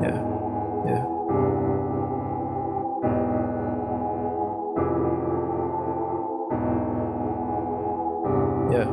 Yeah, yeah. Yeah.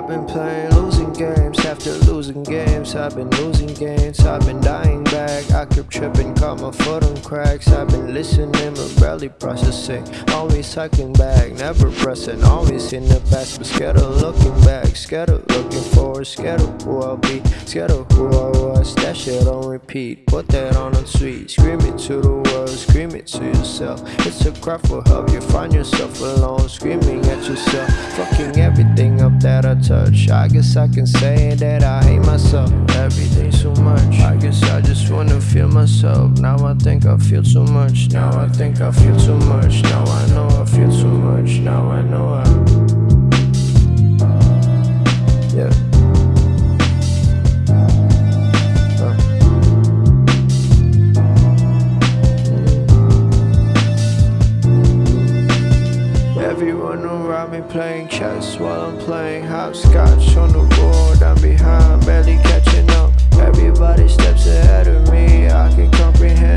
I've been playing losing games after losing games. I've been losing games. I've been dying back. I keep tripping, caught my foot on cracks. I've been listening, but barely processing. Always cycling back, never pressing. Always in the past, but scared of looking back. Scared of looking forward. Scared of who I'll be. Scared of who I was. That shit on repeat. Put that on a tweet. Scream it to the world. Scream it to yourself. It's a cry for help. You find yourself alone, screaming at yourself. Fucking everything up that I touch. I guess I can say that I hate myself. Everything so much. I guess I just wanna feel myself. Now I think I feel too much. Now I think I feel too much. Now I know I feel too much. Now I know I. me playing chess while I'm playing hopscotch on the board. I'm behind, barely catching up. Everybody steps ahead of me. I can comprehend.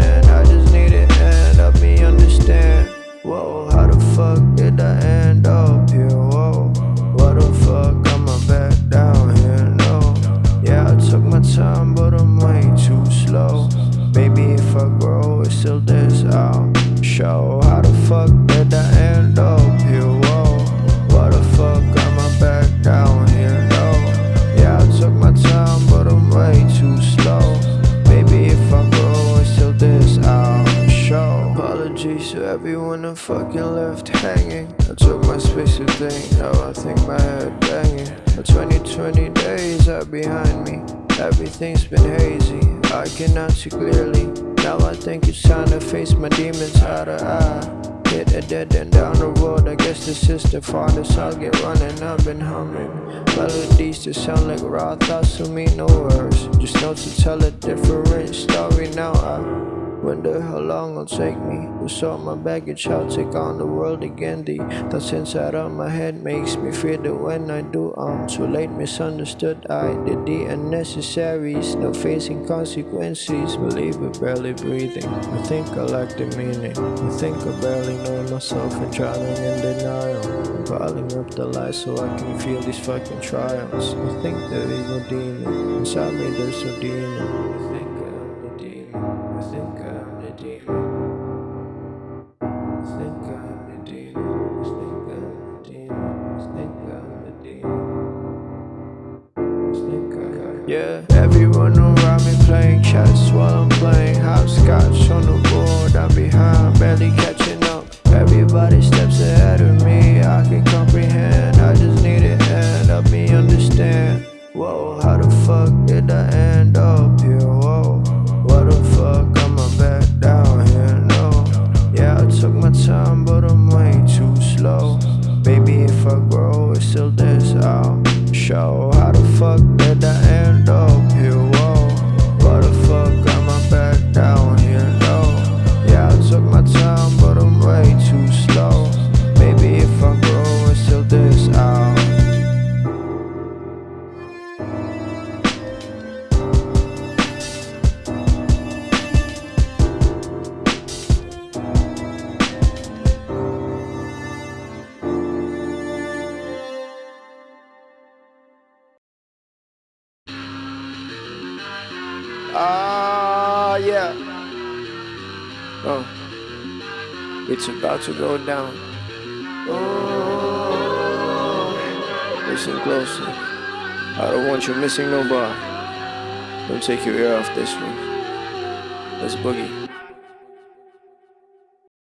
Everyone that fucking left hanging. I took my space to think, now I think my head banging. The 2020 days are behind me. Everything's been hazy, I cannot see clearly. Now I think it's time to face my demons eye to eye. Hit a dead end down the road, I guess this is the farthest I'll get running. I've been humming melodies that sound like raw thoughts to me, no words. Just notes to tell a different story. Now I wonder how long it'll take me to sort my baggage. I'll take on the world again. The thoughts inside of my head makes me fear that when I do, I'm too late. Misunderstood. I did the unnecessaries, no facing consequences. Believe it, barely breathing. I think I lack the meaning. I think I barely know myself and drowning in denial. I'm piling up the lies so I can feel these fucking trials. I think there is no demon inside me. There's no demon. Yeah, everyone around me playing chess while I'm playing hopscotch on the board. I'm behind, barely catching up. Everybody Ah, yeah. Oh, it's about to go down. Oh, listen closely. I don't want you missing no bar. Don't take your ear off this one. Let's boogie.